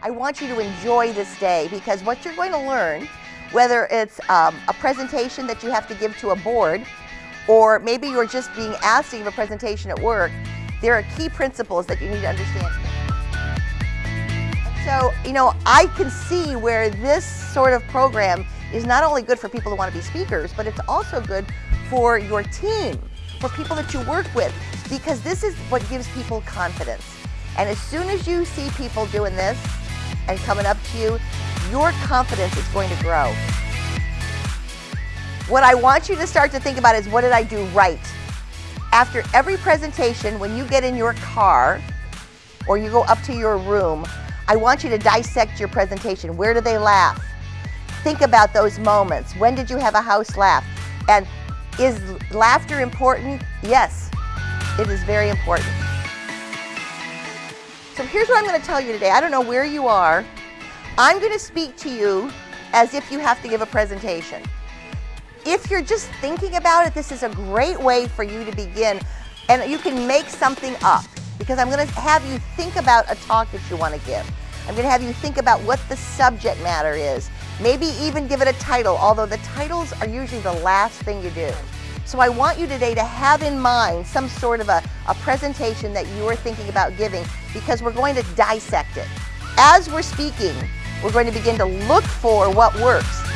I want you to enjoy this day because what you're going to learn, whether it's um, a presentation that you have to give to a board, or maybe you're just being asked to give a presentation at work, there are key principles that you need to understand. So, you know, I can see where this sort of program is not only good for people who want to be speakers, but it's also good for your team, for people that you work with, because this is what gives people confidence. And as soon as you see people doing this and coming up to you, your confidence is going to grow. What I want you to start to think about is what did I do right? After every presentation, when you get in your car or you go up to your room, I want you to dissect your presentation. Where do they laugh? Think about those moments. When did you have a house laugh? And is laughter important? Yes, it is very important. So here's what I'm going to tell you today. I don't know where you are. I'm going to speak to you as if you have to give a presentation. If you're just thinking about it, this is a great way for you to begin and you can make something up because I'm going to have you think about a talk that you want to give. I'm going to have you think about what the subject matter is. Maybe even give it a title, although the titles are usually the last thing you do. So I want you today to have in mind some sort of a, a presentation that you are thinking about giving because we're going to dissect it. As we're speaking, we're going to begin to look for what works.